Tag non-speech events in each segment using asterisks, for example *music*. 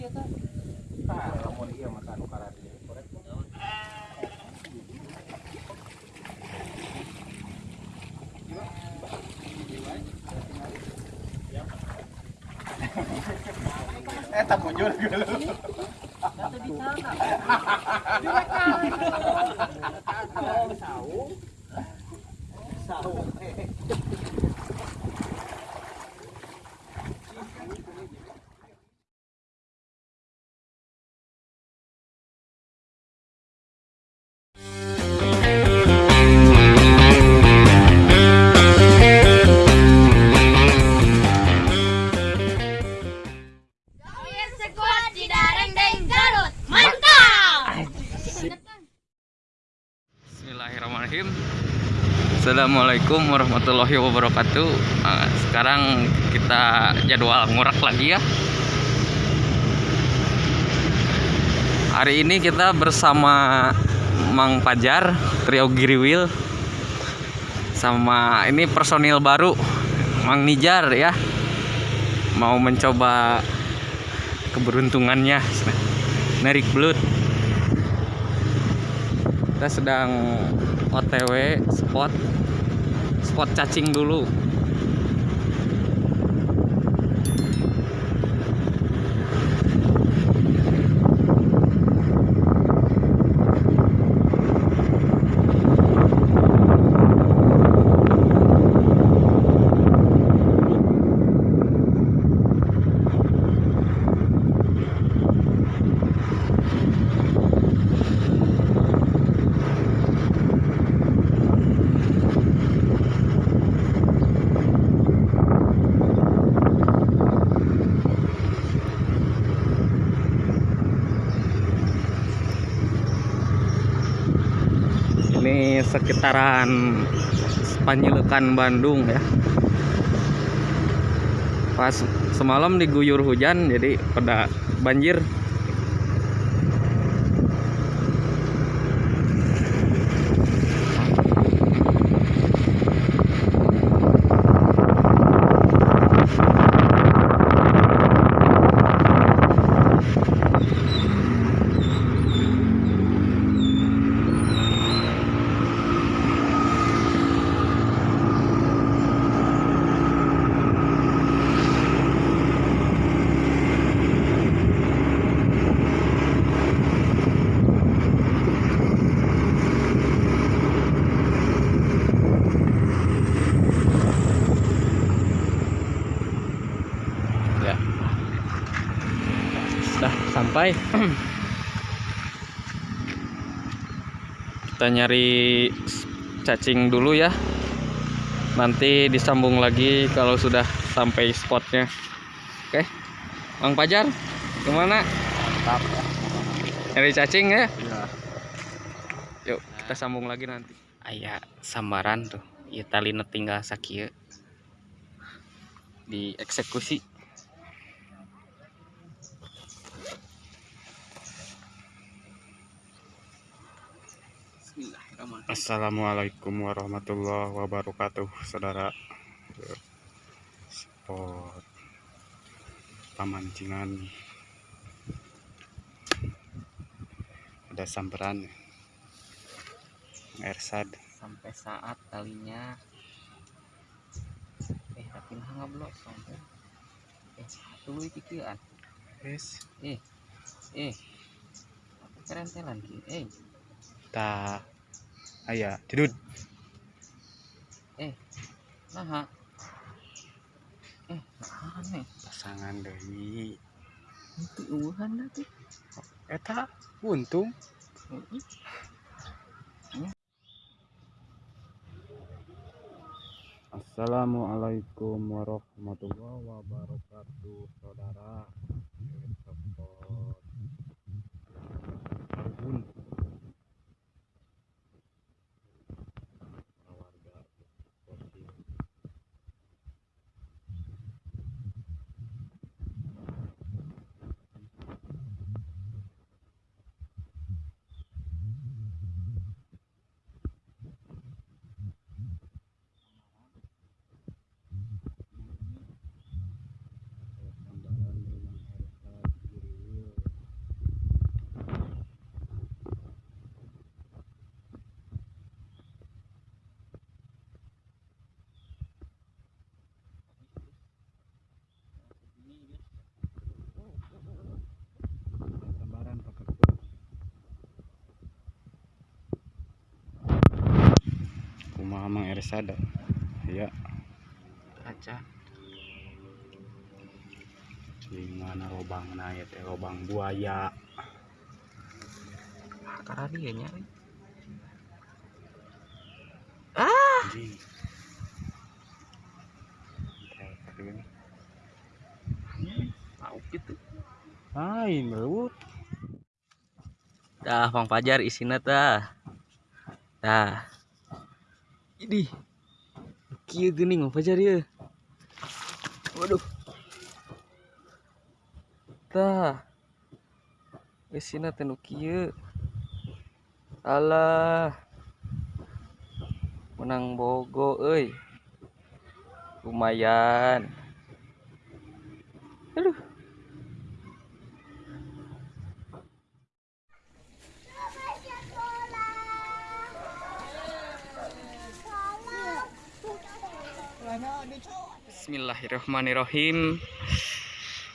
ieu teh. Nah, lamun karadi korek. Eh, tak muncul dulu. Kata di sana. Assalamualaikum warahmatullahi wabarakatuh. Nah, Sekarang kita jadwal ngurak lagi ya. Hari ini kita bersama Mang Pajar Trio Giriwil Sama ini personil baru Mang Nijar ya. Mau mencoba keberuntungannya Narik belut kita sedang OTW spot spot cacing dulu ini sekitaran Panjilekan Bandung ya. Pas semalam diguyur hujan jadi pada banjir ya sudah sampai kita nyari cacing dulu ya. Nanti disambung lagi kalau sudah sampai spotnya. Oke. Bang Pajar ke mana? Mantap ya. nyari cacing ya? Iya. yuk kita sambung lagi nanti. Ayah sambaran tuh. Ya tali tinggal sakieu dieksekusi Assalamualaikum warahmatullahi wabarakatuh saudara. Spot. Pamancingan ada samperan. Ersad. Sampai saat talinya. Eh tapi nah ngablok sampai. Eh tuluy pikiran es eh eh. Aku kerentelan ki. Eh. Ta aya jedud nah eh nah nih. Pasangan deui. Itu uhan tuh. Eta buntung Heeh. Assalamualaikum warahmatullahi wabarakatuh saudara. Spot Amang Ersada. Ya, kaca di mana lobang na ya teh lobang buaya. karena dia nyari Anjing. Kata gini. tahu gitu Lain belut. dah Bang Pajar isinya tah dah ini kia gening Bang Pajar ya waduh. Tah. Isinya teh nu kieu alah. Menang bogo euy lumayan aduh Bismillahirrahmanirrahim.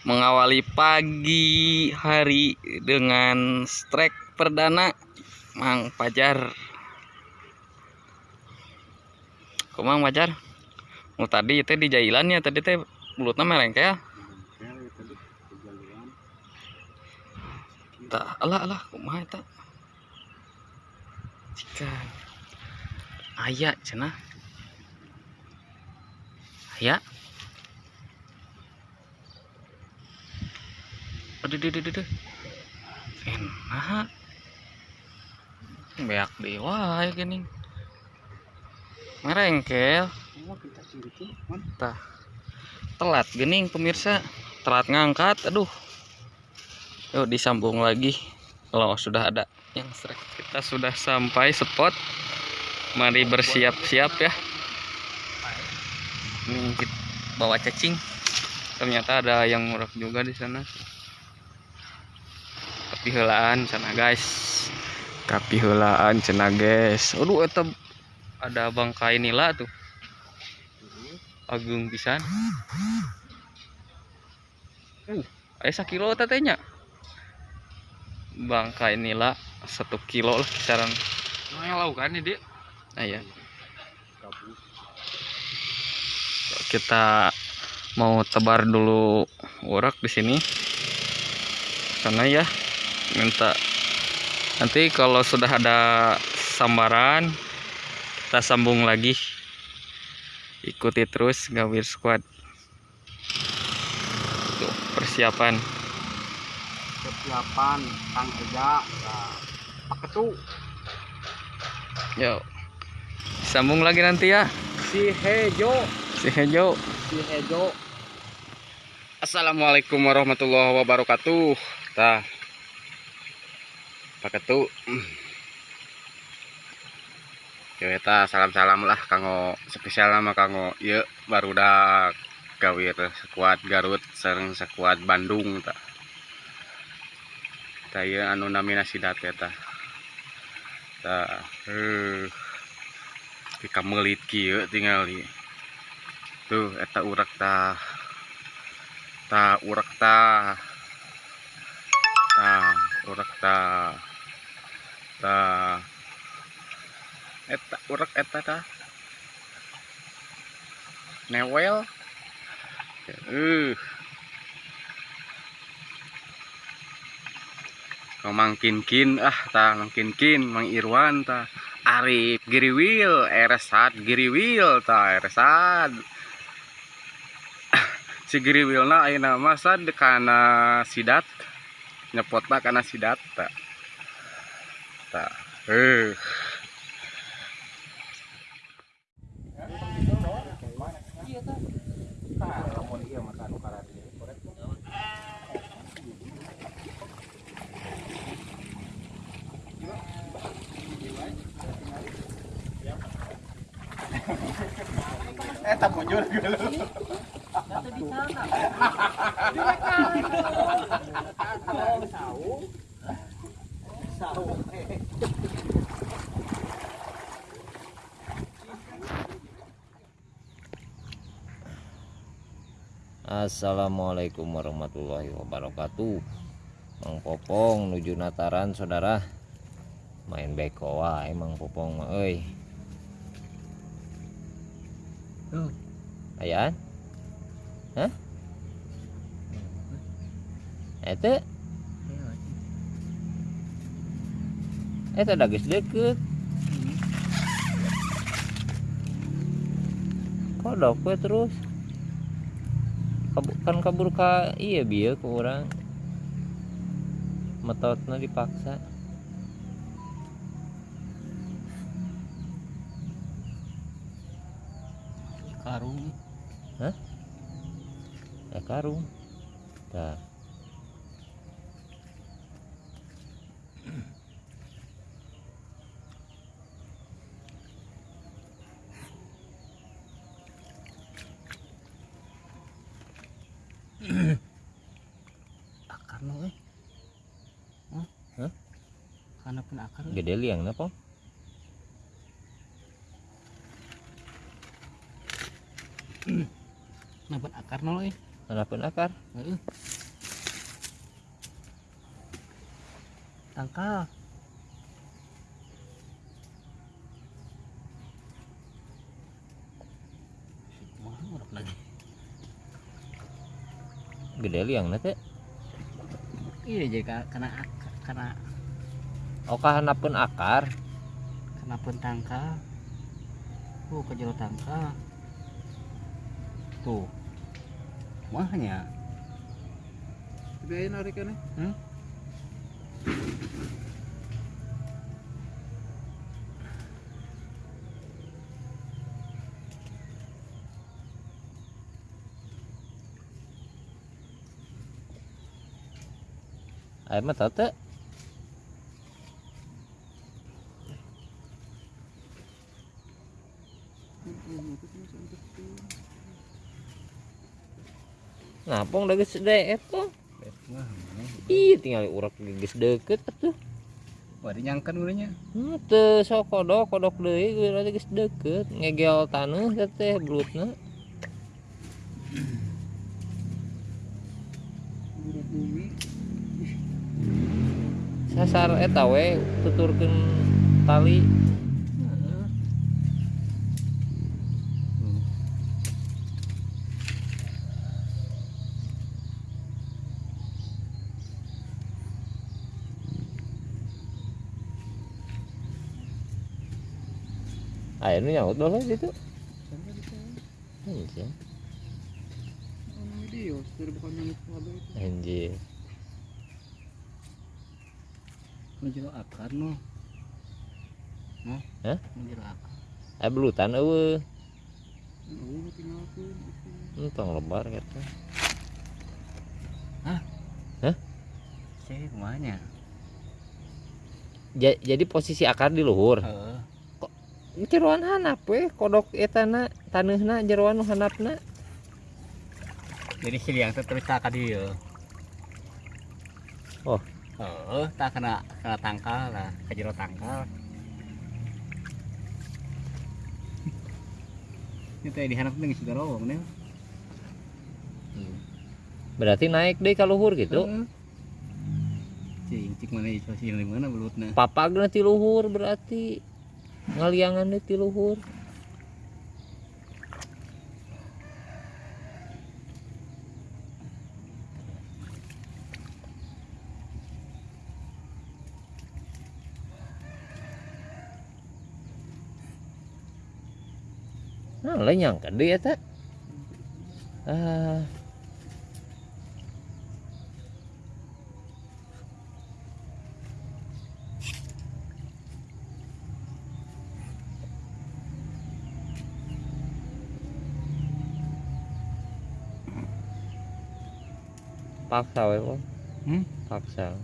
Mengawali pagi hari dengan strike perdana Mang Pajar. Kumang Pajar? Mau tadi itu di jailannya tadi teh mulutnya tadi kejaluan. tak alah alah kumaha eta? Cikan aya cenah. Aya aduh aduh aduh aduh enak beak dewa ya gini. Merengkel. Man. telat gening pemirsa. Telat ngangkat aduh. Yuk disambung lagi. Kalau sudah ada yang strike kita sudah sampai spot. Mari bersiap-siap ya. Ini bawa cacing. Ternyata ada yang murah juga di sana tapi helaan sana guys. Tapi helaan cina guys. Aduh eta ada bangkai nila tuh. Agung pisan. Uh aya sakilo tatenya bangkai nila satu kilo lah kisaran. Nah, laukan ini, Dik. nah ya kita mau tebar dulu urak di sini. Sana ya minta nanti kalau sudah ada sambaran kita sambung lagi ikuti terus gawir squad tuh persiapan Persiapan Kang Eja. Nah, paketu yuk sambung lagi nanti ya si Hejo, si Hejo si Hejo. Assalamualaikum warahmatullahi wabarakatuh. Tah. Paketu. Yo eta salam-salam lah kanggo spesial nama kanggo ieu barudak gawir sekuat Garut sareng sekuat Bandung. Tah ieu anu namina sidat eta. Tah. Heuh. Di kamelit kieu tingali. Tuh eta urak tah ta urak ta ta urak ta ta eta urak eta ta. Newel. Uh mangkin-kin ah ta mangkin-kin mang Irwan ta. Arif Giriwil Eresat Giriwil ta Eresat. *coughs* Si Giriwilna ayeuna mah sad kana sidat. Nyepotna kana sidat ta ta eh Tah, lamun ieu mah anu karate jadi korek. Eh, tak muncul gitu. Di sana. Assalamualaikum warahmatullahi wabarakatuh Mang Popong nuju Nataran saudara main beko wae Mang Popong mah euy Oh. Ayaan? Hah? Itu? Itu ada geus deket. Kodok we terus. Kan kabur ka iya bieu ke orang. Metodna dipaksa. Karung. Ya karung. Dah. Akar no eh. Hah? Hah? Kana pun akar. eh. Gede liang na po. Nabat akar no eh. Mana pun akar. Heeh. Tangkal. Gede liang na teh. Iya jadi ka- kena kena Oh kahanapun akar. kena pun tangkal. Tuh kejero tangkal. Tuh. Mahnya. Narik kan Hmm? Ayo mah tau teh. Nah, pong udah geus deket tuh. Ih, tinggal urak geus deket atuh. Wah dinyangkan urangnya. Hmm, teu sok kodok, kodok deui geus geus deket, ngegel taneuh teh teh belutna. Sasar eta we tuturkeun tali. Nu nyaut gitu. Anjir. Kabel itu. Anjir. Menjero akar no. Nah. Hah? Menjero akar. Aya belutan eueuh. Tinggal aku. Entong lebar kata. Saya kumanya. Ja- jadi posisi akar di luhur. Heeh. Jeroan hanap we kodok etana taneuhna jeroan nu handapna. Jadi si liang teh terus tak ka dieu. Oh. Heeh, tak kena kena tangkal lah, kejero tangkal. *laughs* Ini teh diharap dengan sudah rawang nih. Berarti naik deh ka luhur gitu. Cing, cik mana itu sih di mana belutna. Papagna ti luhur berarti ngaliangan deh ti luhur. Nah, lain nyangka deh ya tak. Ah, paksa we Bang. Hmm? Paksa.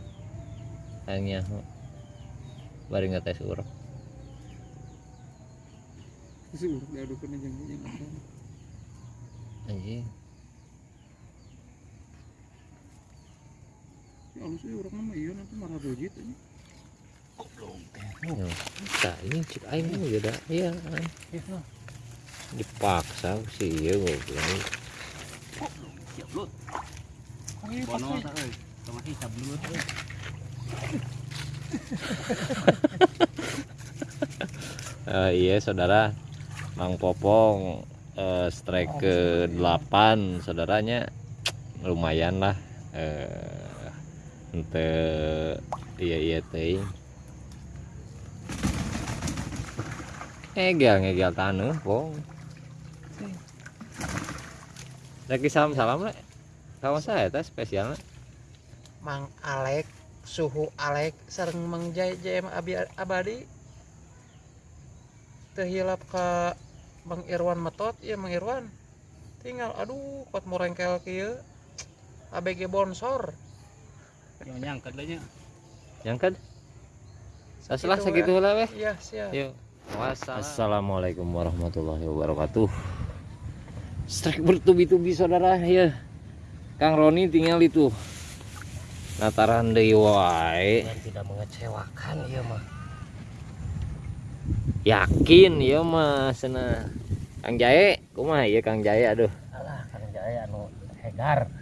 Hanya bari ngetes urap. Urat diadukan aja. Anjing. Ya sih urat nama iya nanti marah. Ya, Nah, ini cik aing mah ya dah. Iya. an. Dipaksa sih iya goblok. Siap lut. Bono tak euy. *laughs* Eh, iya saudara. Mang Popong eh, strike ke 8 saudaranya lumayan lah eh ente iya iya teh ngegel ngegel tanah pong. Lagi salam salam le kawan saya teh spesial Mang Alek suhu Alek sareng Mang Jai Jai mah abi abadi. Teu hilap ka Bang Irwan metot ya Mang Irwan. Tinggal aduh kot morengkel kieu. ABG bonsor. Yang nyangkat lah nya. nyangkat setelah Sakitu segitu lah weh. Iya siap. Yuk. Assalamualaikum warahmatullahi wabarakatuh. Strike bertubi-tubi saudara ya. Kang Roni tinggal itu. Nataran deui wae. Tidak mengecewakan ya mah. Yakin ya mah cenah. Kang Jae, kumaha ya Kang Jae aduh. Alah kan jaya anu hegar.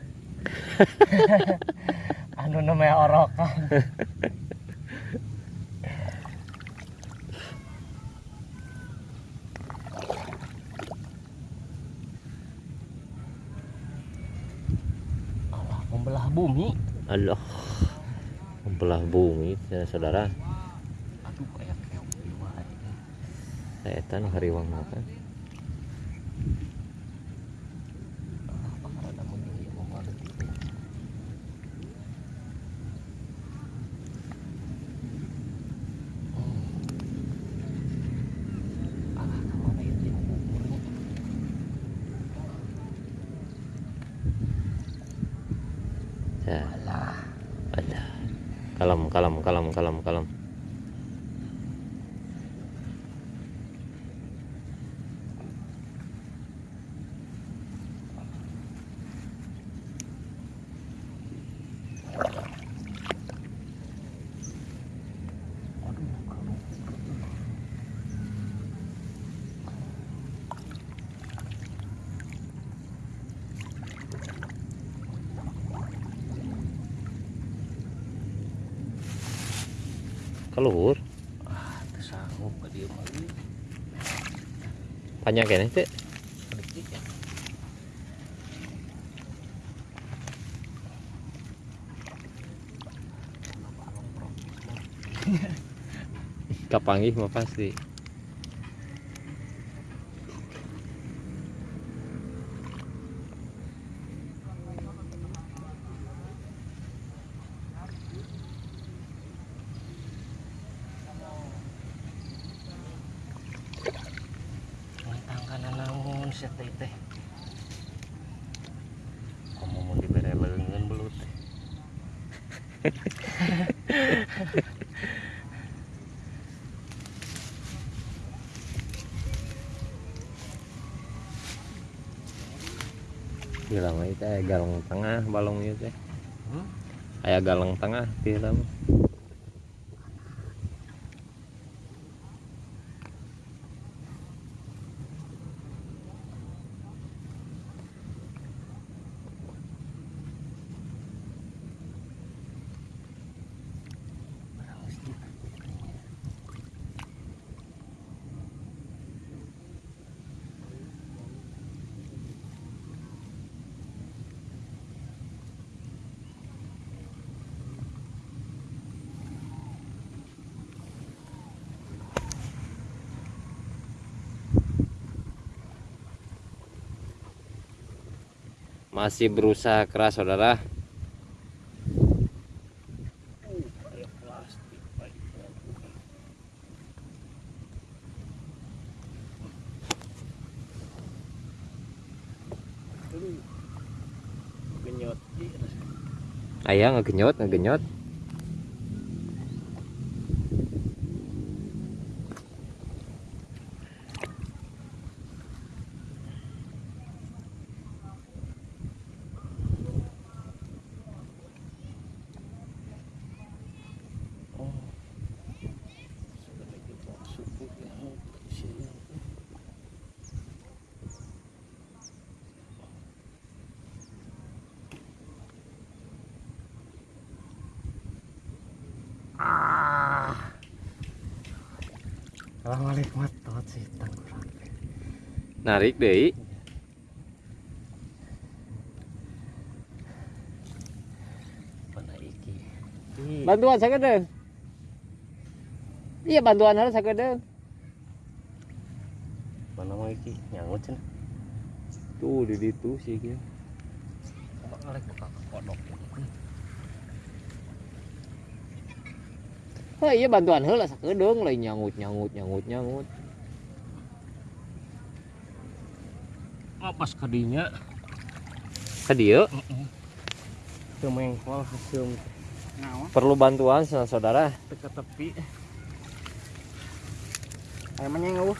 *laughs* anu namanya orokan. *laughs* membelah bumi. Allah. Membelah bumi ya, saudara. Aduh kayak. Etan hariwang makan. Ada mungkin ya mau ada tipe. Alah ke mana ya dia kuburnya? Ya, Alah. ada. Kalem, kalem, kalem, kalem, kalem. Keluhur. Ah, tersanggup ke dia mah. Ih, Panjang kene ya. Kapanggih mah pasti. Ngentangkan naon sia teh teh. Kamu mau dibere leungeun belut. Itu aya galong tengah balong ieu teh. Hmm? Aya tengah ti lama. Masih berusaha keras saudara. Ayah ngegenyot ngegenyot. Deh iki? bantuan sagede iya bantuan harus sagede Mana mau iki? Nyangut cenah. tuh di situ sih gitu Kok ngalek buka kodok. Oh iya bantuan heula sakedeung lain nyangut nyangut nyangut nyangut pas kadinya. Kadinya cuma yang kau hasil. Nah, oh. Perlu bantuan saudara. Teka tepi. Ayam menyai nggak uh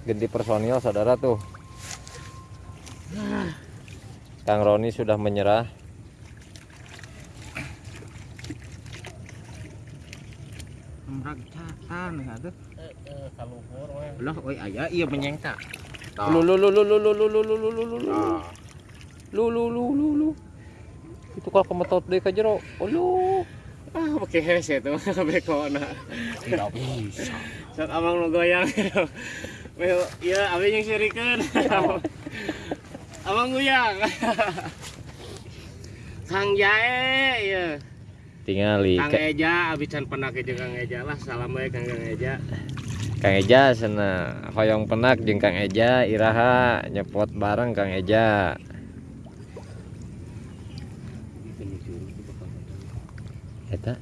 ganti personil saudara tuh. Kang Roni sudah menyerah. Ya, tuh. Heeh, kaluhur we. Lah, oi aya ieu menyeng ta. lu lu lu lu lu lu lu lu lu lu lu lu lu lu lu lu lu lu itu kalau kemetot deh ke jero oh lu Ah, pakai hese tuh bekona. Tidak bisa. Sok abang nu goyang. Weh, ieu abi yang. Abang goyang. Kang Jae ieu. tingali Kang Ka- Eja abi can pernah ke jeung Kang Eja lah. Salam Kang Kang Eja. Kang Eja sana hoyong penak jeung Kang Eja iraha nyepot bareng Kang Eja eta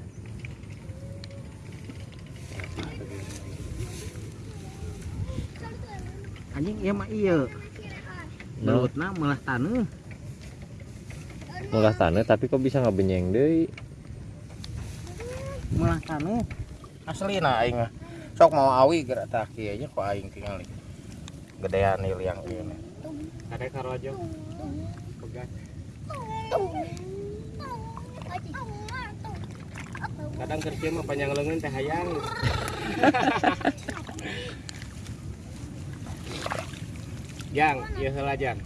Anjing ieu mah ieu. no Belutna malah taneuh. mulah tanah tapi kok bisa ngabenyeng deui Malah taneuh. Asli na aing mah. Sok mau awi gerak tak kieu nya kok aing tinggal gedean ieu liang ieu. Kade karo aja. Kadang kerja mah panjang lengan teh hayang. *laughs* Jang, ieu heula jang.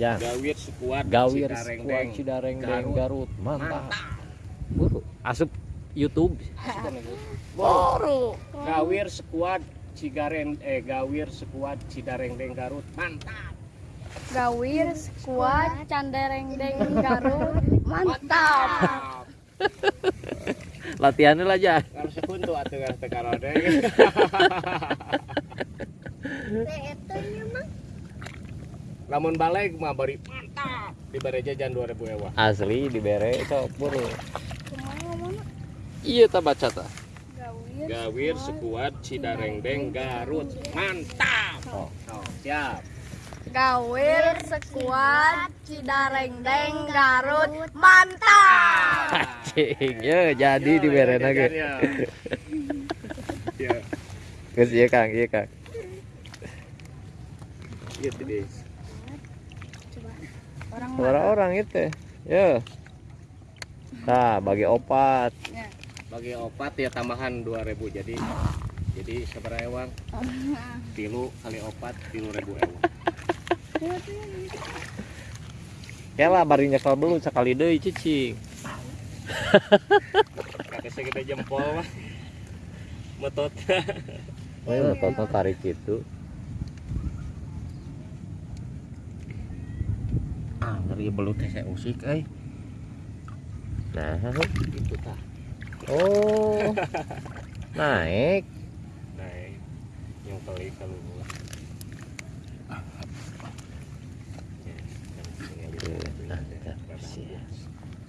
Jang. Gawir sekuat gawir Deng. Cidareng Garut. Garut mantap Buru. asup YouTube Buru. Gawir sekuat Cigaren eh Gawir sekuat Cidareng Deng Garut. Mantap. Gawir, skuad, candereng deng *laughs* garut. Mantap. *laughs* latihannya lah Jang Harus sekuntu atuh geus teu karode. Lamun balik mah bari mantap. Di bare jajan 2000 ewa. asli dibere sok buru iya tak baca ta Gawir, Gawir sekuat Cidareng Deng Garut. Mantap. Oh. Oh, siap. Gawir, skuad, cidareng deng garut. Mantap. cing ya jadi dibere lagi Ya. geus ieu Kang ieu Kang Iya tadi. orang-orang itu ya nah bagi opat Bagi opat ya tambahan 2000 jadi jadi seberapa ewang? *laughs* Tilu kali opat tilu ribu ewang. ya lah bari nyekal belut sekali deui cicing *laughs* Kata segede jempol mah. Metot. *laughs* oh tonton tarik itu ah, ngeri belut teh saya usik euy. nah Itu tah. Oh *laughs* naik Naik. Yang kali kalau gua.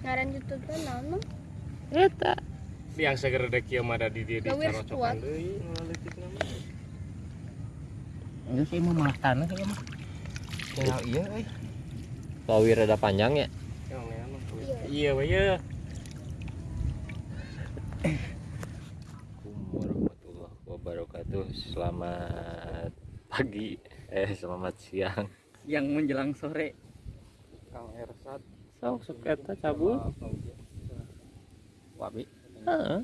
Ngaran YouTube teh naon? eta Yang segera dek mah ada di dia di carocokan squad. deui ngaletik nama. Ini sih mah malah tanah ya mah. Tinggal iya euy. Lawir ada panjang ya Yang nean mah. Iya we ya. Assalamualaikum warahmatullahi wabarakatuh selamat pagi. Eh selamat siang. Yang menjelang sore. Kang Ersat. Sok sok eta cabut Wabi. Heeh.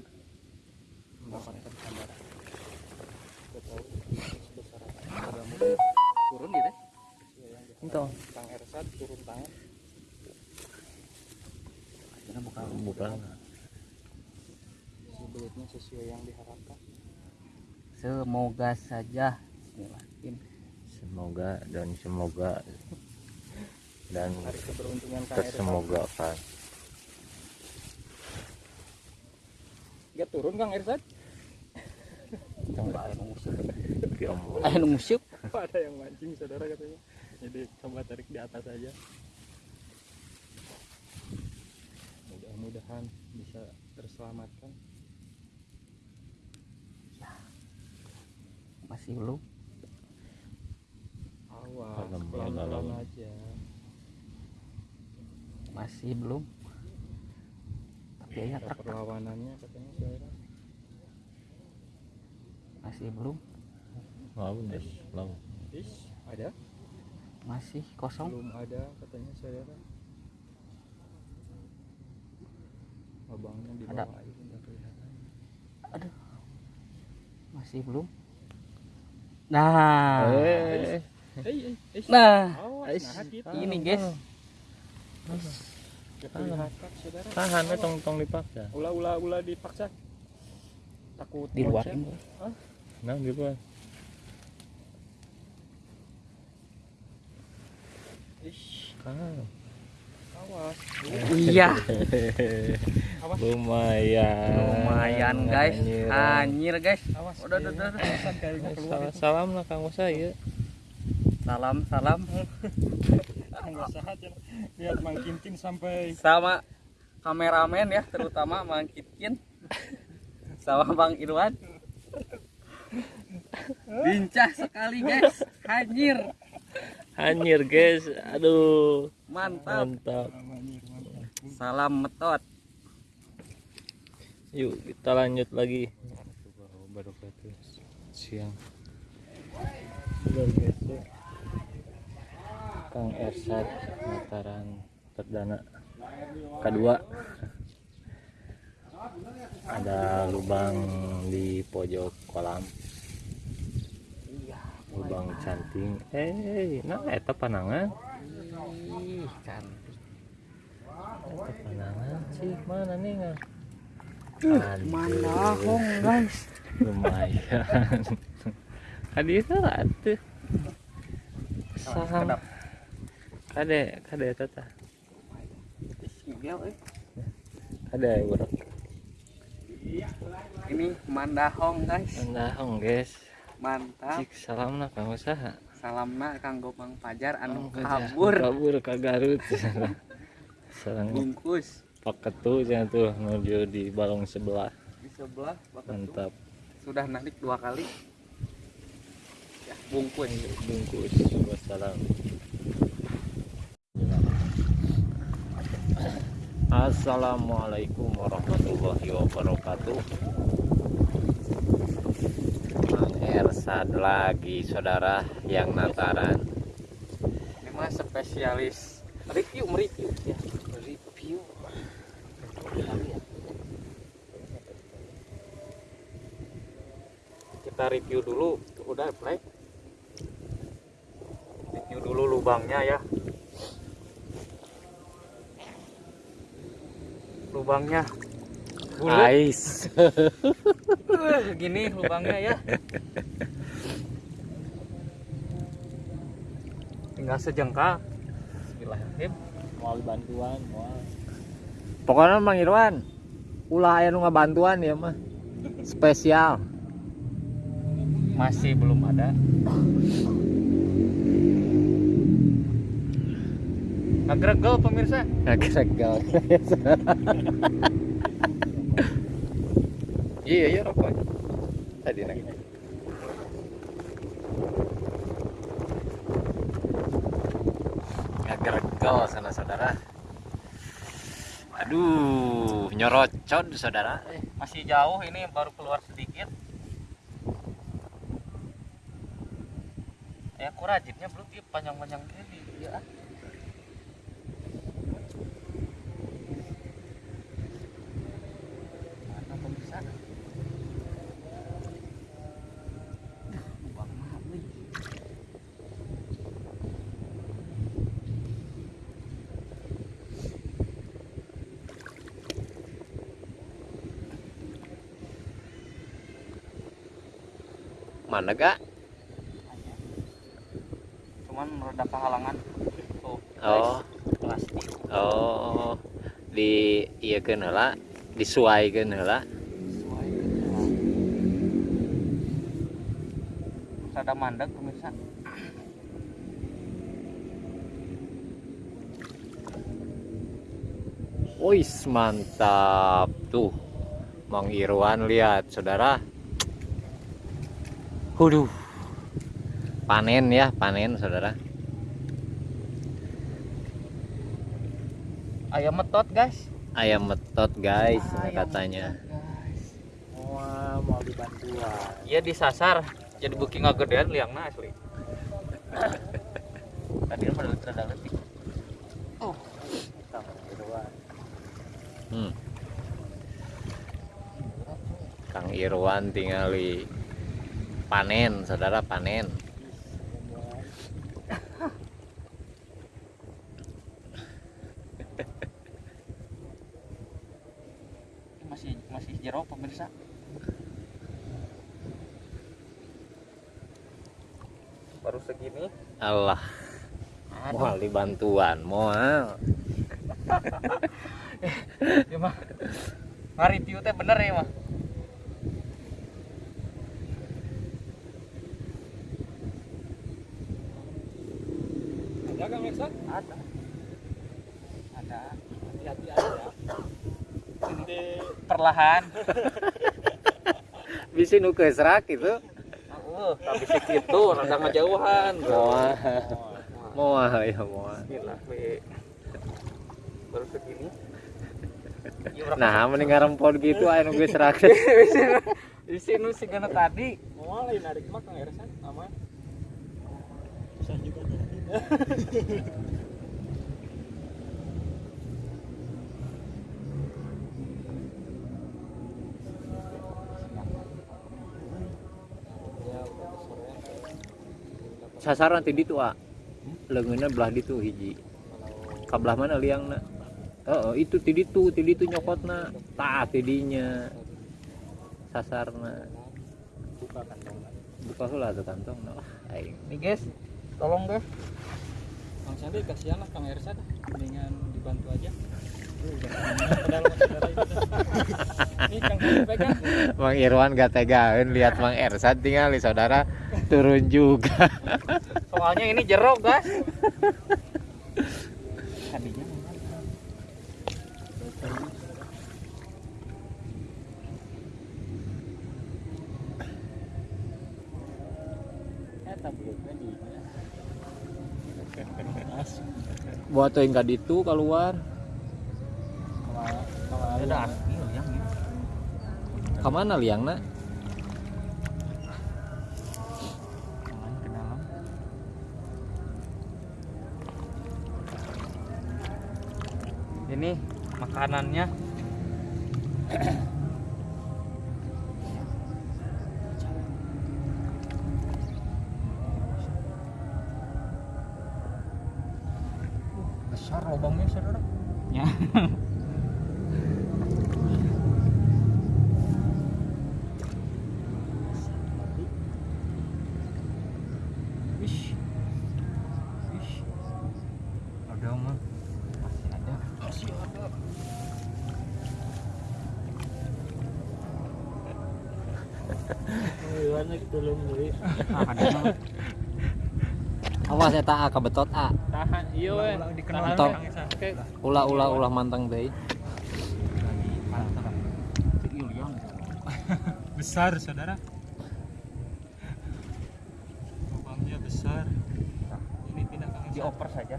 Turun gitu. Entong. Kang Ersat turun tangan. Karena bukan. Bukan sesuai yang diharapkan semoga saja Bismillahirrahmanirrahim. semoga dan semoga dan Hari keberuntungan Kang Irfan. tersemogakan Gak turun Kang Irfan? Coba. Ya ampun. Ayo musik. ada yang mancing saudara katanya jadi coba tarik di atas aja mudah-mudahan bisa terselamatkan Masih belum. awas pelan-pelan aja Masih belum. Tapi ya ada truk perlawanannya katanya saudara masih belum. mau Des, mau Ish, ada Masih kosong. belum ada katanya saudara abangnya di Ada. bawah air nggak kelihatan Masih belum. Nah. eh. Nah, nah ini guys. Tahan eh, tong tong dipaksa ulah ulah ulah dipaksa takut Di luar. nah gitu lah Ish, awas. Iya. *laughs* Awas. lumayan Lumayan guys. Anjir. Anjir guys. awas Udah, udah, udah. Awasan kayaknya keluar salam salam lah kang Musa ya Salam, salam. ya lihat Mang Kinkin sampai Sama kameramen ya, terutama Mang Kitkin. Sama Bang Irwan. Lincah sekali guys. Anjir. anjir guys aduh Mantap. mantap Salam metot. Yuk kita lanjut lagi. Baru siang. Kang Ersat Mataran perdana. Kedua. Ada lubang di pojok kolam. Lubang canting. Eh nah eta panangan. Ih, kan. eta panangan sih mana nih nggak Mandahong guys. lumayan. *laughs* Hadir atuh saham. Kade kade tata kade urang Ini mandahong guys. Nandahong guys. Mantap. cik salam lah kang usaha. Salamna kanggo Mang Pajar. Anu kabur. Kabur ke Garut. *laughs* Sarang bungkus pak ketu jangan tuh menuju di balong sebelah. Di sebelah Pak Ketum. mantap. Sudah narik dua kali. Ya bungkus. Bungkus wassalam. Assalamualaikum warahmatullahi wabarakatuh. Mang Ersad lagi saudara yang nataran. Ini mah spesialis review mereview. Ya kita review dulu. Udah play review dulu lubangnya ya. Lubangnya. Bulat Ais. Eh, gini lubangnya ya. Tinggal sejengkal. Bismillahirrahmanirrahim. Mau bantuan mau Pokoknya Mang Irwan, ulah aya nu ngabantuan ya mah. Spesial. masih belum ada ngegregel pemirsa Ngagregal. *laughs* iya iya rokok tadi nak Ngagregal sana saudara. Aduh, nyorocot saudara. Eh, masih jauh ini baru keluar sedikit ya aku rajinnya belum panjang-panjang gini ya mana gak cuman rada kehalangan. Tuh oh. plastik. Oh di iya heula disuaikan heula rada mandek pemirsa. Wis mantap. Tuh Mang Irwan lihat saudara Huduh panen ya panen saudara. Ayam metot guys. Ayam metot guys Ayam katanya. metot, guys. Wah, mau dibantuan. iya disasar. Jadi booking gedean liangna asli. *laughs* Tadi kan pada rada letik hmm. Kang Irwan tinggali panen saudara panen. Masih masih jero pemirsa? Baru segini? Allah. Mau dibantuan mau *laughs* ya mah. Nge-review teh bener ya mah ada kang Mirsa ada ada hati-hati aja ini perlahan *laughs* bisa nu serak itu uh tapi segitu rada ngejauhan bro. Mau mau ya we. baru segini. *laughs* Nah mending ngarempon gitu ayo nunggu serak. Di sini sih gana tadi. Mau lain narik mah kang Ersan aman. Susah juga *laughs* sasaran tadi tuh ah. Lengannya belah ditu hiji. Kabelah mana liangna oh itu tadi tuh tadi tuh nyokotna tak tidinya sasarna buka kantong buka heula tuh kantong nah aing. Nih guys. Tolong deh Kang Sandi kasihan lah Kang Ersan mendingan dibantu aja Itu Mang Irwan gak tegain lihat Mang Ersad tinggal saudara turun juga. Soalnya ini jeruk guys. Buat tuh enggak ditu keluar ada asli yang ini. Ke mana ke dalam? Ini makanannya. *coughs* Besar lubangnya saudara. Ya *laughs* Wish. Wish. Ada mah. Masih ada. Masih ada. Iwan tolong deui Ah, ada mah. awas eta a? Tahan iya we tahan ulah ulah ulah mantang deh besar saudara lubangnya besar ini pindah Kang Ersan Dioper saja.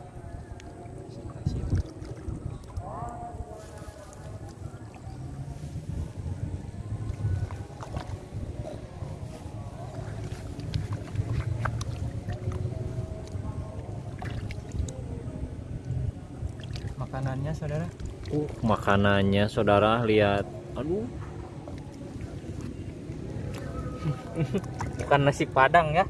makanannya saudara? Uh makanannya saudara lihat. Aduh. Bukan nasi padang ya.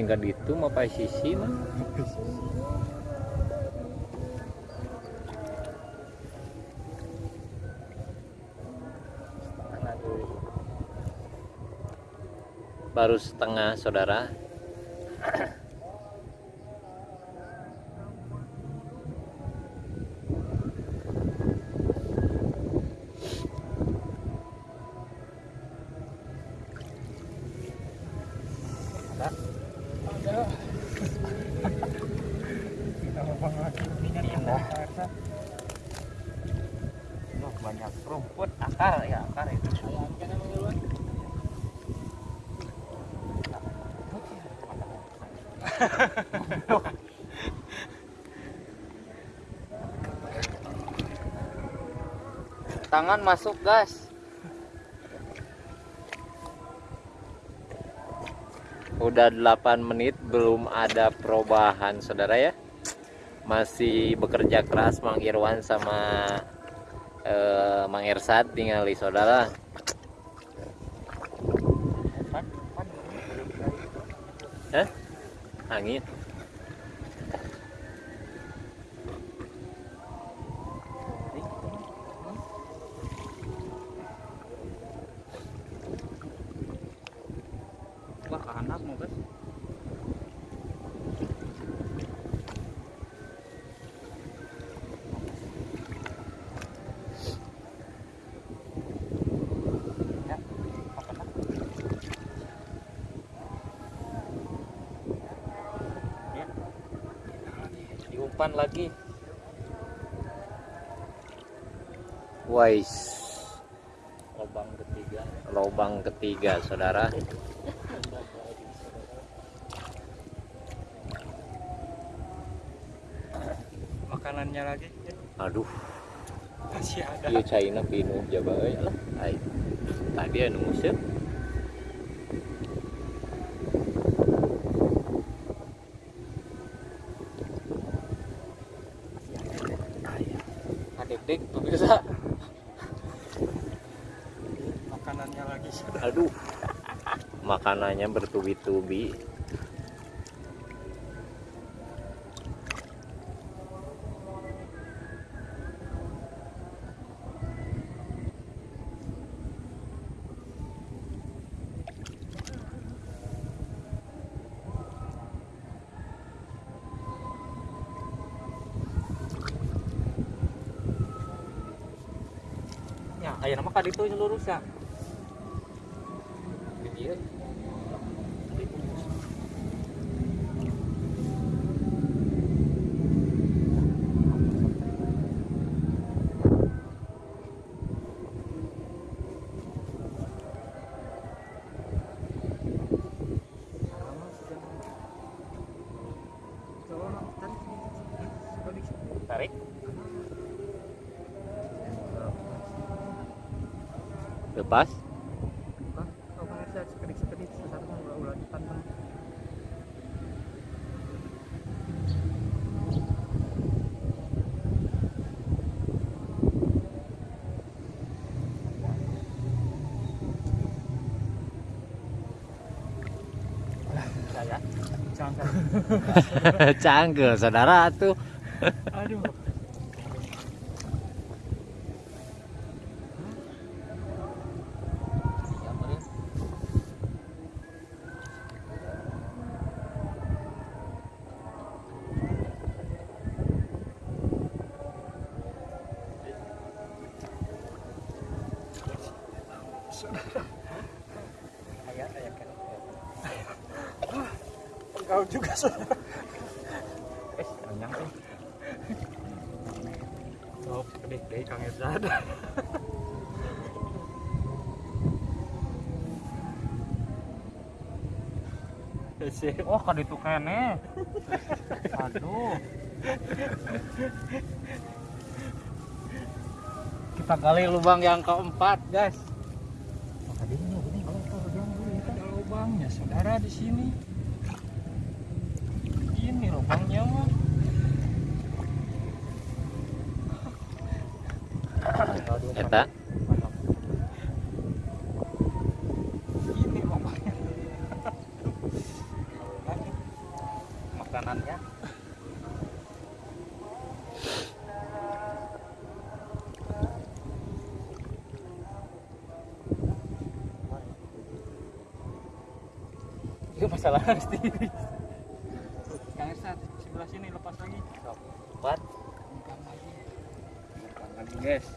Tinggal itu mau pakai sisi mah baru setengah saudara Banyak rumput akar ya akar itu tangan masuk gas udah 8 menit belum ada perubahan saudara ya masih bekerja keras Mang Irwan sama eh, Mang Ersat tinggali saudara Hah? angin diumpan lagi. Wais. Lubang ketiga. Lubang ketiga saudara. Makanannya lagi? Aduh. Masih ada. Iya China pinuh jaba euy lah tadi anu musim adik-adik pemirsa makanannya lagi sudah aduh makanannya bertubi-tubi. Ya aya nama ka ditu lurus ya Di dieu. tarik lepas kalau pemirsa sekedik sekedik sesat mah ulah ulah dipanteng saya jangan canggih *laughs* *laughs* saudara tuh oh kan itu kene aduh Kita gali lubang yang keempat, guys. lubangnya saudara di sini ini lubangnya mah Eta ini lubangnya Makanannya. Itu masalah harus diri. Kang Ersat sebelah sini lepas lagi Bukan lagi lagi, guys.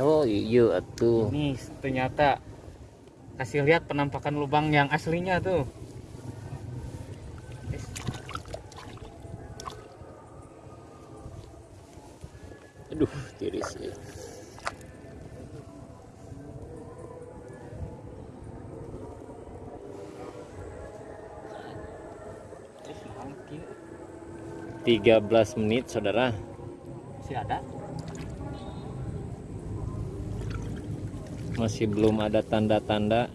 Oh iya atuh Ini ternyata kasih lihat penampakan lubang yang aslinya tuh. 13 menit saudara. Masih ada? Masih belum ada tanda-tanda.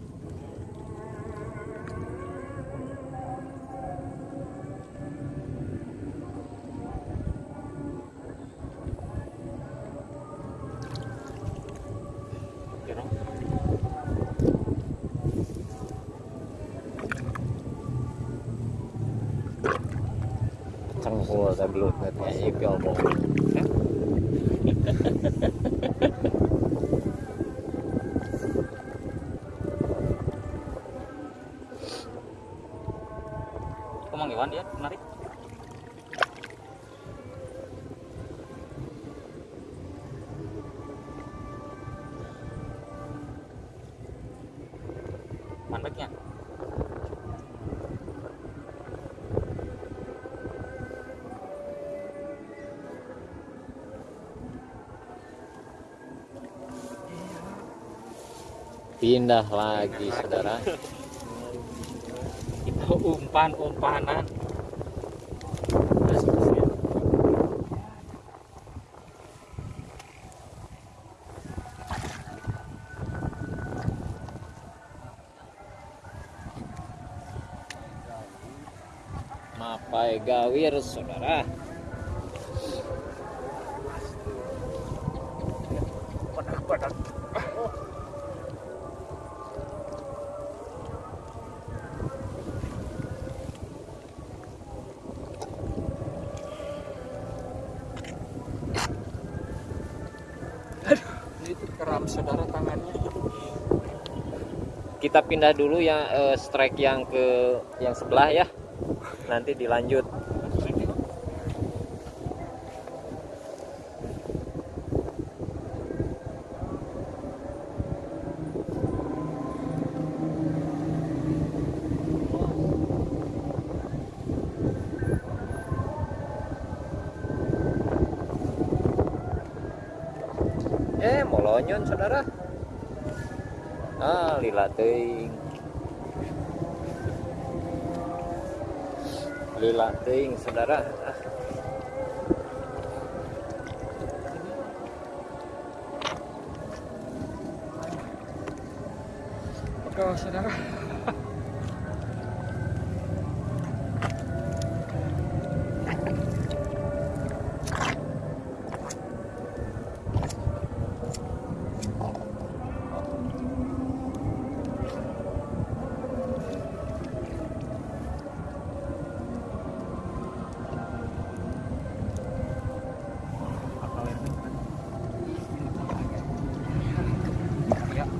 Pindah lagi saudara Itu umpan-umpanan. mapai gawir saudara kita pindah dulu ya eh, strike yang ke yang sebelah ya. Nanti dilanjut. Eh molonyon saudara ah lila teuing lila teuing saudara ah. oke saudara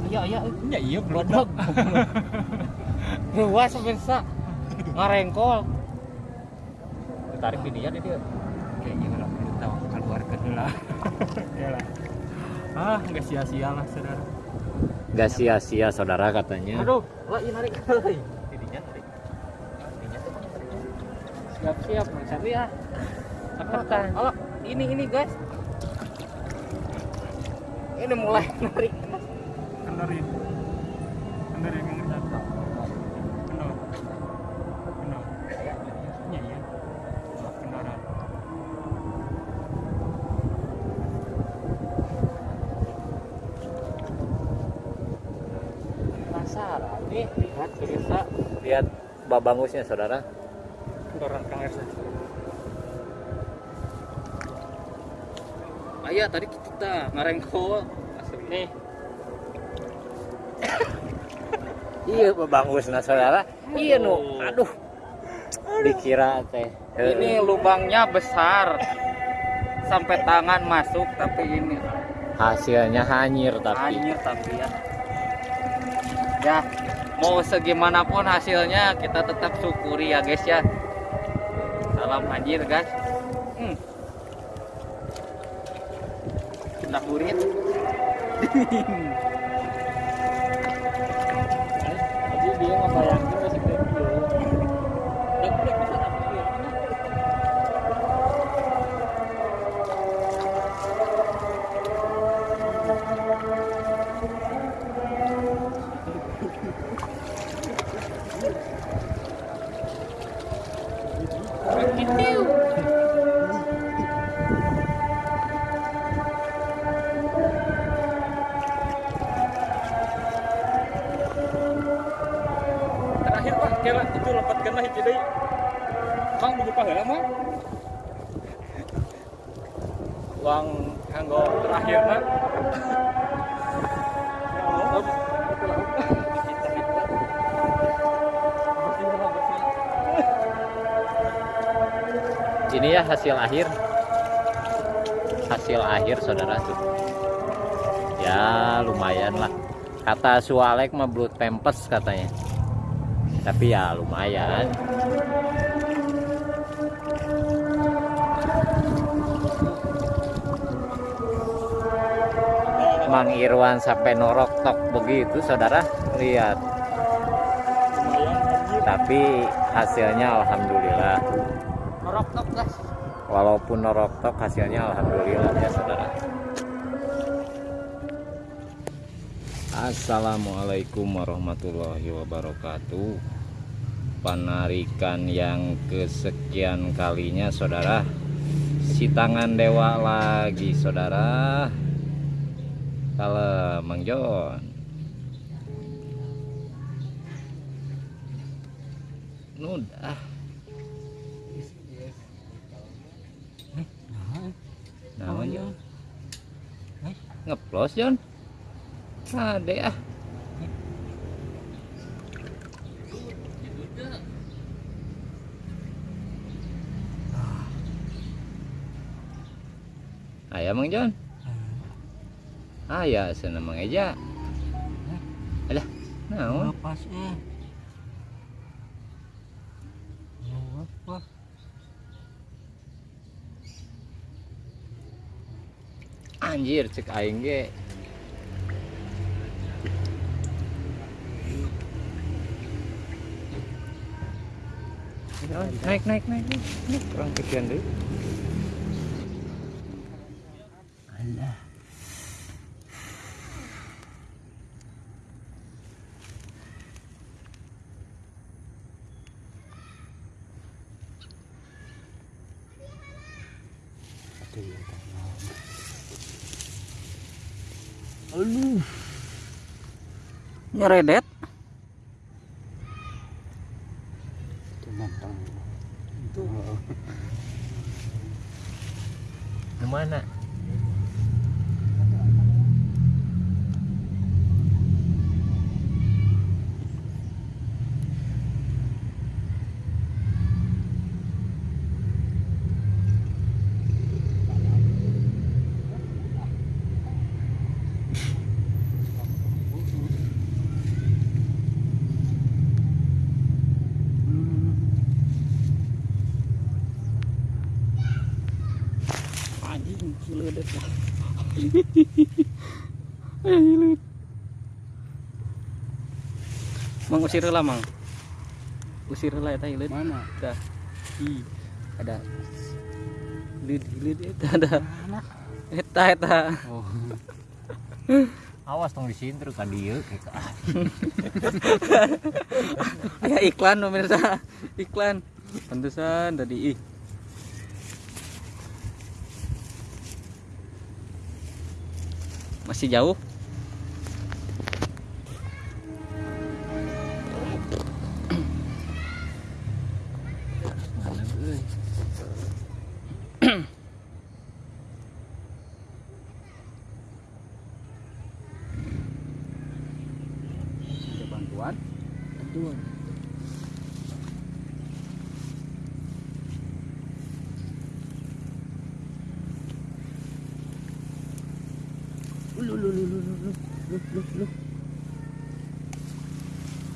Ya, iya iya. Blodok Luas pemirsa. Ngarengkol. Ditarik di dia dia. kayaknya kalau kita keluar ke dulu lah ah nggak sia-sia lah saudara Gak sia-sia saudara katanya Aduh, lah ini narik kali. Narik. Tuh siap-siap Mas Andi ya Tekan. Halo, ini ini guys. Ini mulai narik. Babangusnya saudara? Doran Kang Ersa. Aya tadi kita ngarengko asli. Nih, iya babangusnya saudara. Iya nu. Aduh. Dikira teh. Ini lubangnya besar. Sampai tangan masuk tapi ini. Hasilnya hanyir tapi. Anjir tapi ya. Ya, mau segimanapun hasilnya kita tetap syukuri ya guys ya. Salam anjir guys. Hmm. Burit. *laughs* jadi dia kayak gitu. Udah boleh bisa apa ya? Terakhir pak, kira itu lepatkan lah itu deh. Heula mang. Uang kanggo terakhir nak. ini ya hasil akhir. Hasil akhir saudara tuh. Ya lumayan lah. Kata sualek mah blood pempes katanya. Tapi ya lumayan Mang Irwan sampai norok tok begitu saudara. Lihat. Tapi hasilnya alhamdulillah. Norok tok guys. walaupun norok tok hasilnya alhamdulillah ya saudara. Assalamualaikum warahmatullahi wabarakatuh. Penarikan yang kesekian kalinya saudara. Si tangan dewa lagi saudara kalau Mang Jon Nudah Nah, Jon. Ngeplos, Jon. Ade ah. Ayah Mang Jon. Ayah sana Mang Eja. Alah, naon? Pas eh. Apa? Anjir, cek aing ge. Naik, naik, naik, naik. Kurang kesian deh. Nyeredet. Ke mana? Anjing, ciledet. Mang usir lah, Mang. Usir lah eta ileut. Mana? Dah. Ih, ada. Lid, lid eta ada. Eta eta. Oh. Awas tong disinter ka dieu *laughs* Ya iklan pemirsa. Iklan. Pantesan tadi ih. Masih jauh.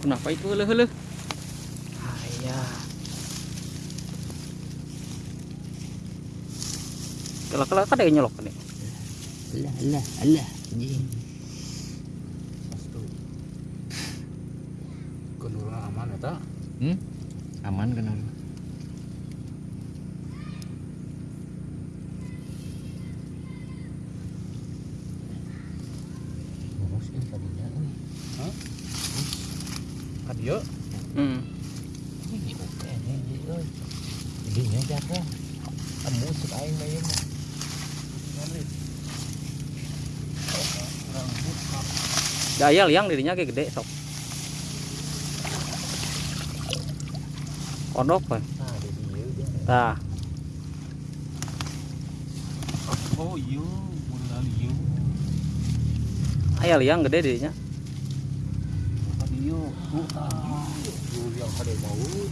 Kenapa itu heuh heuh? Ayah. Kalau kalau kada nyolok nih. Alah, alah, alah. Anjing. Kendurna aman eta. Hmm? Aman kan orang. Boros kan tadinya. euy. Kadio. Hmm. Ini oke nih, Ji, euy. Jadinya jago. Tembus cek aing mah ieu mah. Daya liang dirinya kayak gede sok. Kodok kan. Nah. Oh iya, modal iya. Aya liang gede dirinya.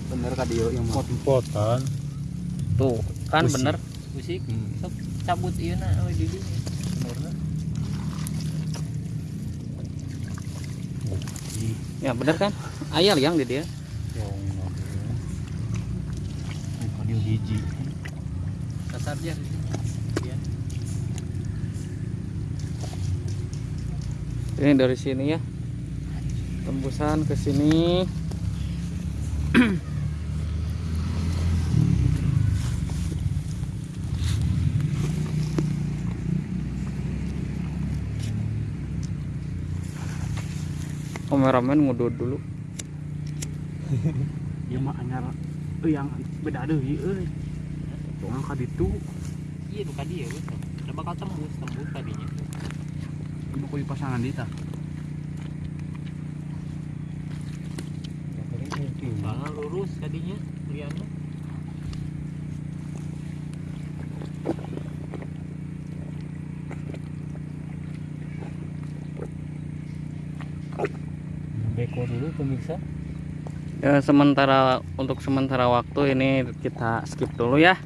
Bener kadio yang mau. Pot-potan. Tuh, kan bener. Musik Hmm. sok cabut ieu na euy di dieu. Benerna. Ya bener kan? Aya liang di dia. Yang kadio hiji. Kasar dia. Iya. Ini dari sini ya. Tembusan ke sini. Kameramen ngudut dulu. *laughs* Ieu mah anyar euy yang beda deui euy. Doang ka ditu. Iya nu kadieu we. Udah bakal tembus, tembus tadinya. Ibu kuy pasangan dita. Soalnya lurus tadinya liannya. Beko dulu pemirsa. Ya, sementara untuk sementara waktu ini kita skip dulu ya.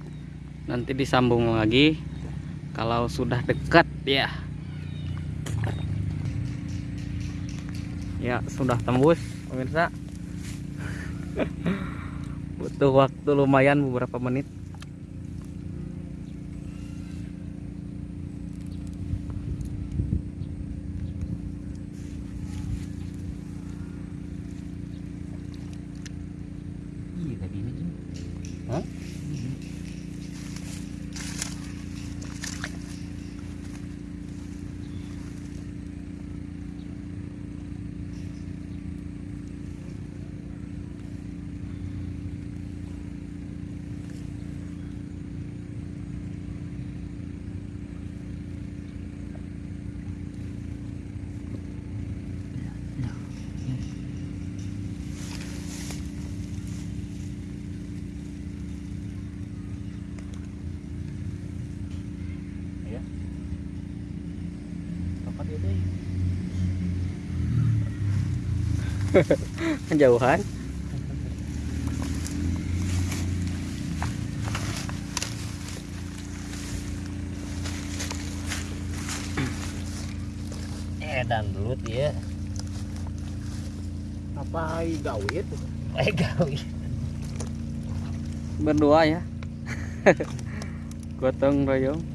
Nanti disambung lagi kalau sudah dekat ya. Ya, sudah tembus pemirsa. *laughs* Butuh waktu lumayan beberapa menit. Kejauhan. Eh dan belut ya. Apa gawit? Eh gawe. Berdua ya. Gotong royong.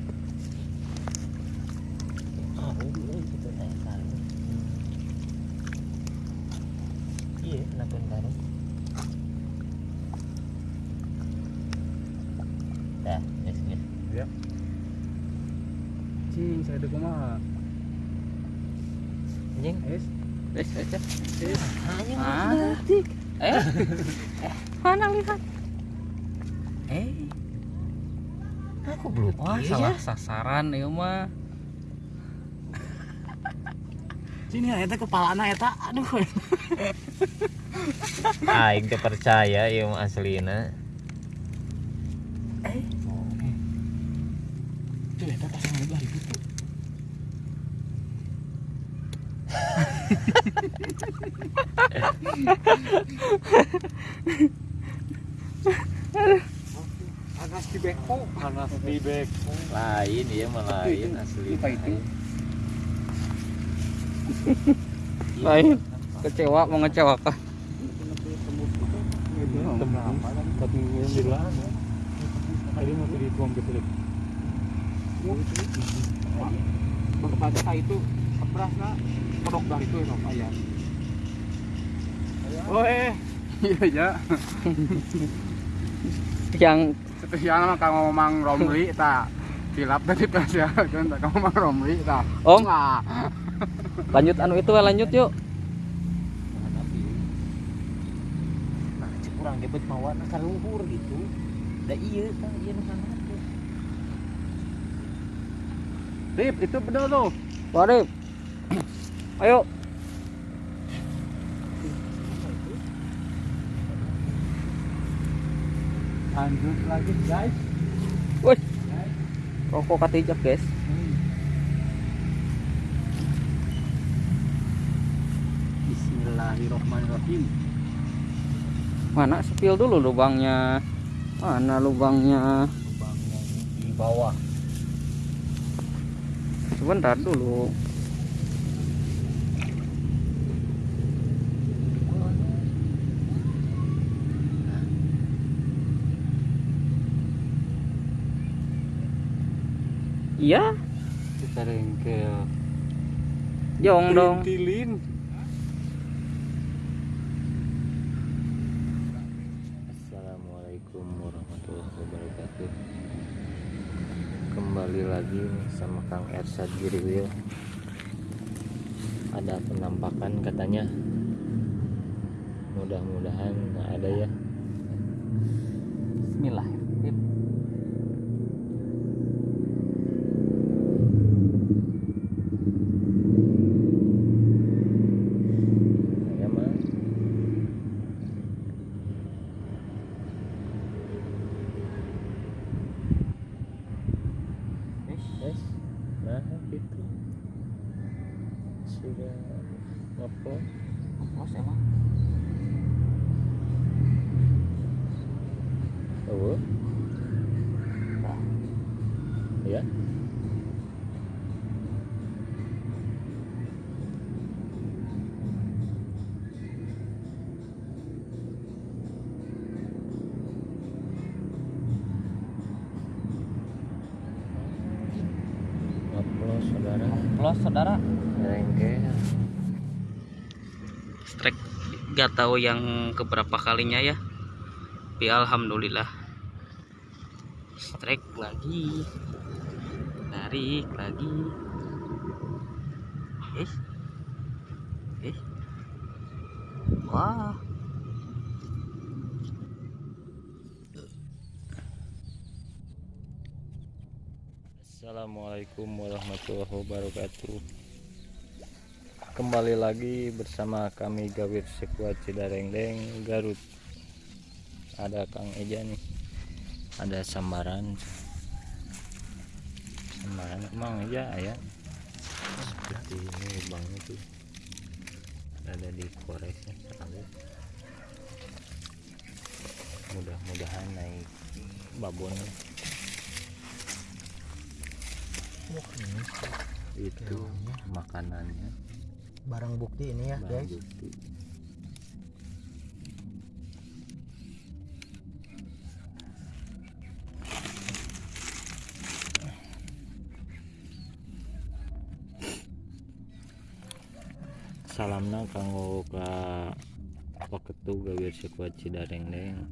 Sasaran ieu mah. Sini eta kepalana eta. Aduh. Aing teh percaya ieu mah aslina. Tuh eta pasangan belah itu. tuh. *laughs* Panas di beko. Panas di beko. Lain mah lain asli. Apa itu? lain kecewa mengecewakan. Tadi mau dituang gitu deh. Itu keras nak kodok dari itu ya ayah. Oh eh, iya ya. yang Spesial mah kamu mang Romli tak tilap tadi spesial kan tak kamu mang Romli tak. om. Nah, lanjut anu itu lanjut yuk. Nah cek kurang gebet mawa nah kan luhur gitu. Da iya tah iya nu kana. Rip itu betul tuh. Warip ayo Lanjut lagi guys. wih rokok katijak guys. Bismillahirrahmanirrahim. mana spill dulu lubangnya? Mana lubangnya? Lubang yang di bawah. Sebentar dulu iya. Kita rengkel. jong dong. Tilin. Assalamualaikum warahmatullahi wabarakatuh. Kembali lagi nih sama Kang Ersad Giriwil Ada penampakan katanya. Mudah-mudahan ada ya. Bismillahirrahmanirrahim Ya mah Yes, nah gitu Sudah ngepot Bos emang Oh. Ya. Ngeplos saudara. Los saudara Rengkel. strike gak tahu yang keberapa kalinya ya. Tapi alhamdulillah. Strike lagi. Tarik lagi. Eh eh wah. Assalamualaikum warahmatullahi wabarakatuh Kembali lagi bersama kami Gawir Sekuat Cidarengdeng Garut. Ada Kang Eja nih. Ada sambaran. Sambaran emang ya ya. Seperti ini lubangnya tuh Ada di koresnya selalu Mudah-mudahan naik babonnya. Itu makanannya barang bukti ini ya barang bukti. Salamna kanggo ka waketu gawir sekuat cidarengdeng.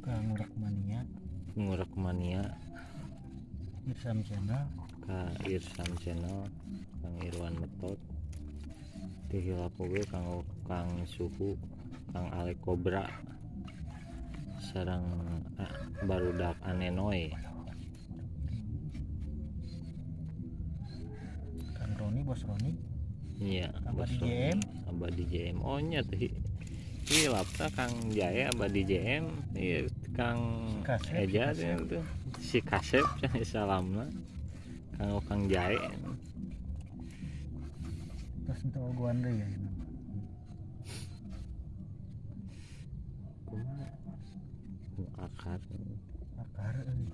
Kang mania. Ngurak mania. Irsam channel. Ka Irsam channel Kang Irwan Metot Tihilapoge kang Kang Suhu Kang Ale Kobra. Sarang ah, barudak Anenoy kang Roni bos Roni. Iya Abadi JM. Abadi JM oh nya teh hilapna Kang Jaya Abadi JM iya Kang Kasep, Eja si tuh si Kasep *laughs* salamna. Kang Kang Jaya terus untuk oguan deh ya. Akar. Akar euy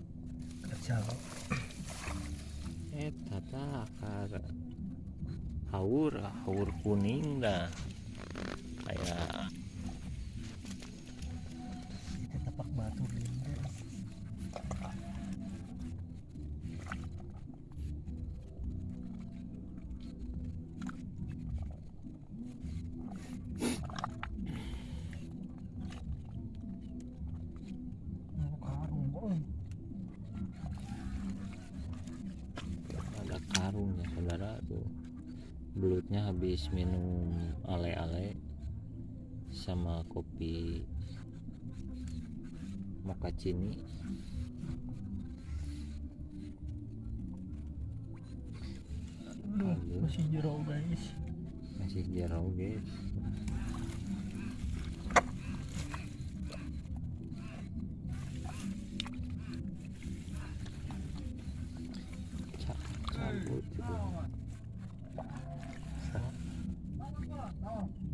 kerja eh tata akar. Haur haur kuning dah. Kayak habis minum ale-ale sama kopi mochaccini. Aduh, masih jero guys. Masih jauh guys Ca- cabut itu.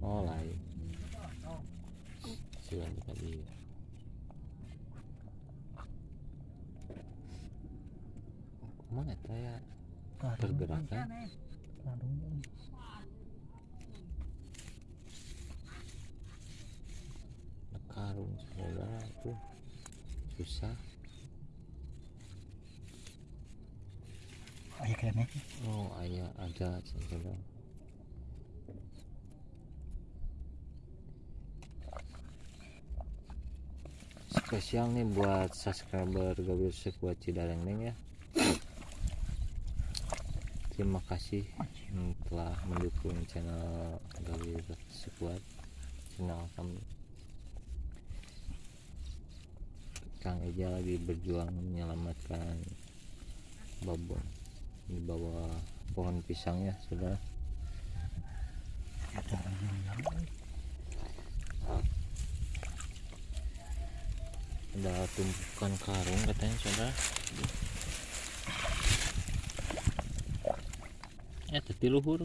oh lain silang tadi mana ya pergerakan karung saudara tuh susah. Ayo kayaknya oh ayah ada saudara. Spesial nih buat subscriber Gawir Sekuat Cidareng Neng ya terima kasih yang telah mendukung channel Gawir Sekuat channel kami Kang Eja lagi berjuang menyelamatkan babon di bawah pohon pisang ya saudara. Ada tumpukan karung katanya saudara ya tadi luhur.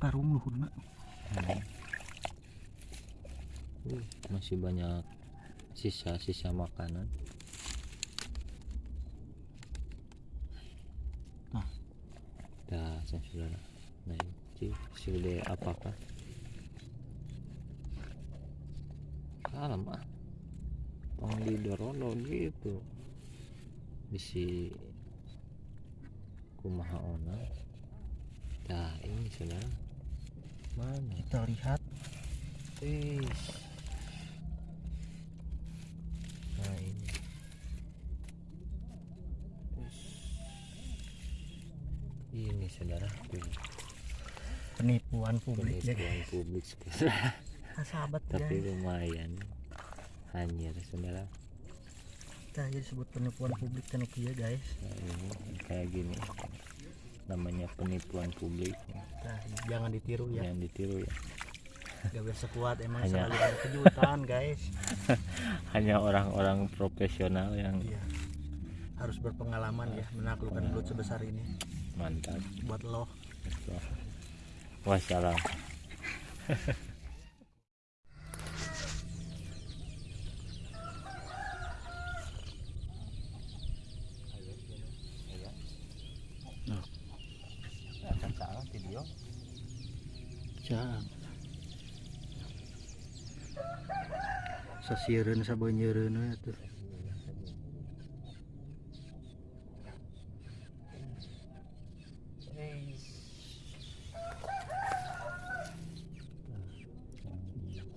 Karung luhur nak Uh, masih banyak sisa-sisa makanan. Nah. dah saya saudara nah ini sudah apakah salam ah. Tong didorolo gitu. Bisi kumaha ona. Dah ini saudara. Mana? Kita lihat Wis. Nah ini. Wis. Ini saudara. Penipuan publik ya penipuan publik Ah, sahabat tapi guys lumayan. Hanyir saudara kita aja disebut penipuan publik tenek ya guys. Nah, ini kayak gini. Namanya penipuan publik. Nah, jangan ditiru ya. Yang ditiru ya. Gak biasa kuat emang Hanya- selalu ada kejutan guys. *laughs* Hanya orang-orang profesional yang iya. Harus berpengalaman ya menaklukkan belut sebesar ini. Mantap. Buat lo. Wassalam *laughs* Sasieureun sabeunyereun we atuh.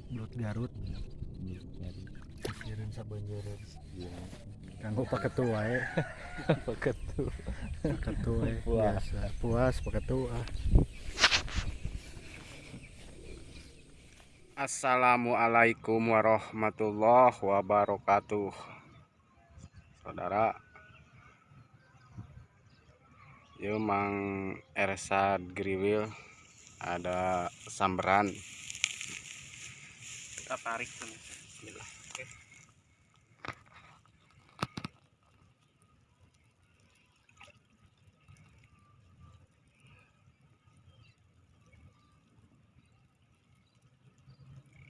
Belut Garut sasieureun sabeunyereun. Kanggo paketu wae. *laughs* paketu Paketu wae Puas. Puas paketu ah. Assalamualaikum warahmatullahi wabarakatuh. Saudara Yuk Mang Ersad Griwil Ada samberan. Kita tarik Bismillah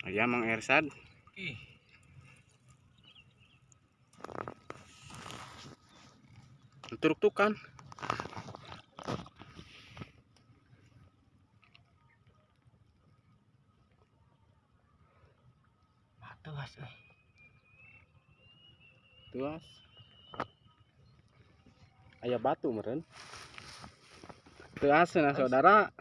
Ayan, Mang Ersad. Okay. Turuk-tukan. Tuas, eh. Tuas. Ayah batu meren. Tuas nah saudara.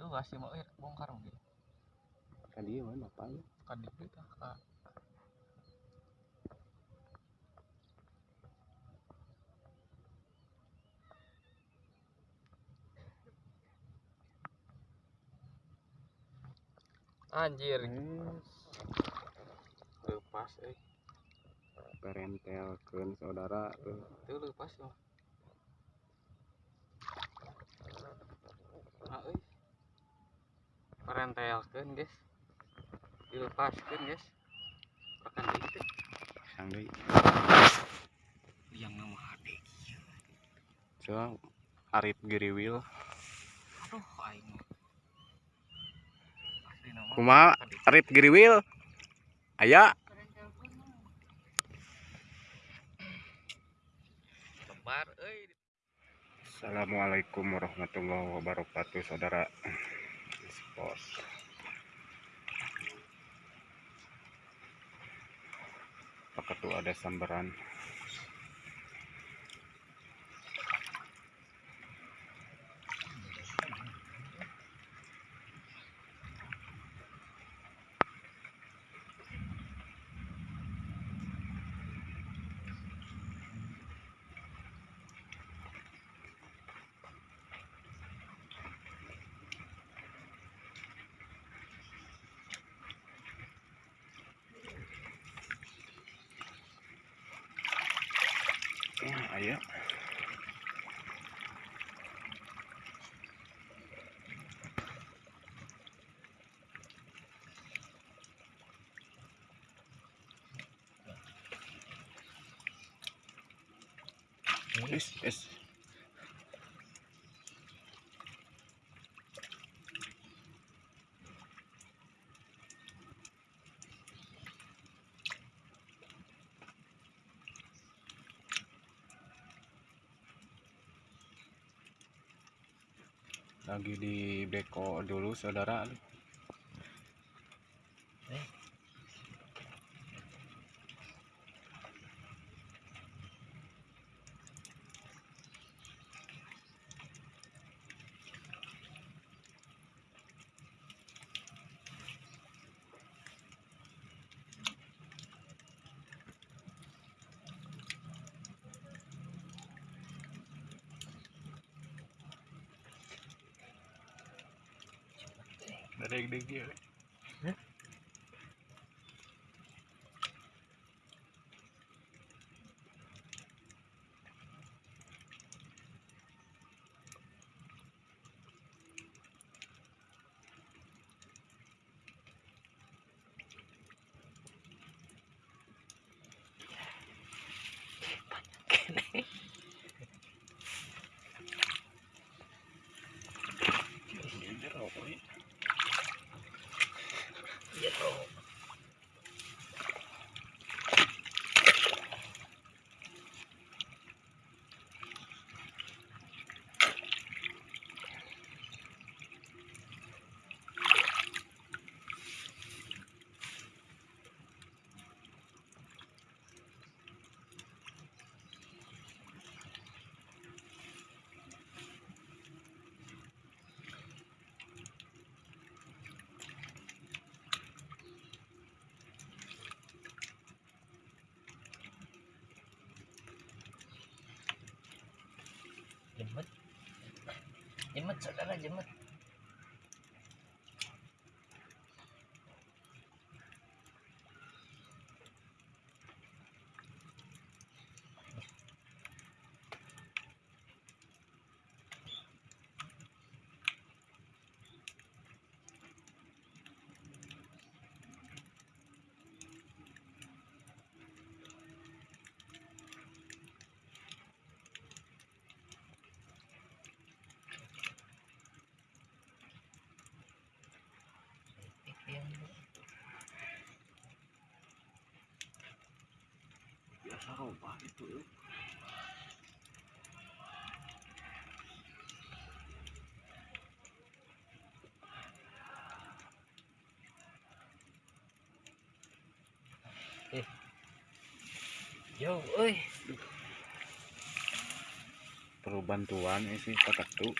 Tuh kasih mau bongkar mungkin? Kan dia mana apa kan di kita kak. Anjir. Lepas eh. Perentelkeun saudara tuh itu lepas loh ah euy parentelkeun guys. Dilepaskeun guys. Akan itu. Sang deui yang nama hade so Arif Giriwil aduh aing. Kumaha Arif Giriwil aya. Lebar euy. Assalamualaikum warahmatullahi wabarakatuh saudara Spos Apakah tuh ada sambaran Ah, aya Es, lagi di beko dulu saudara dari degi jemput jemput saudara jemput itu. Eh. Yo perlu bantuan ini pakat tuh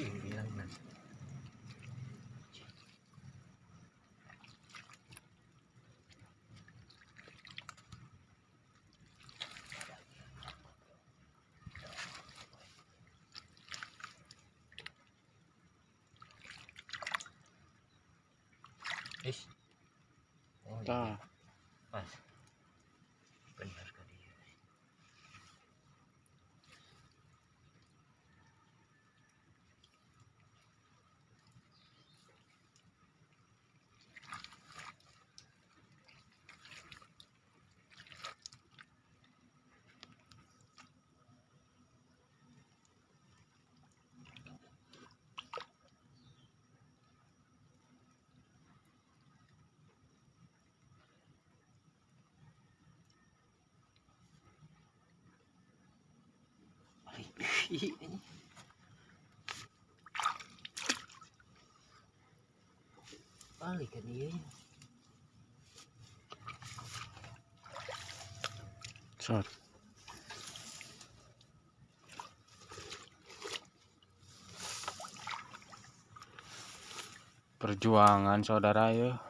Hilang man. Ish. Oh, tah Balik kan dia. sot perjuangan saudara ya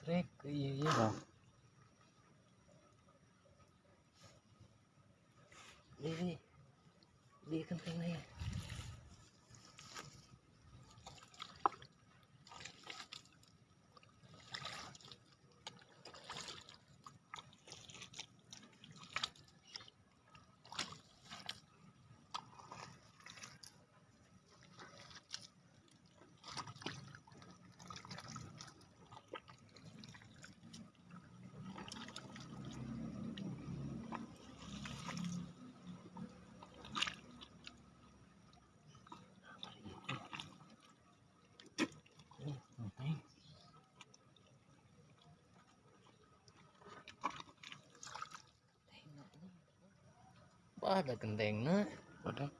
दुसरे ये ये। हाँ। Ada gentengnya. Ada.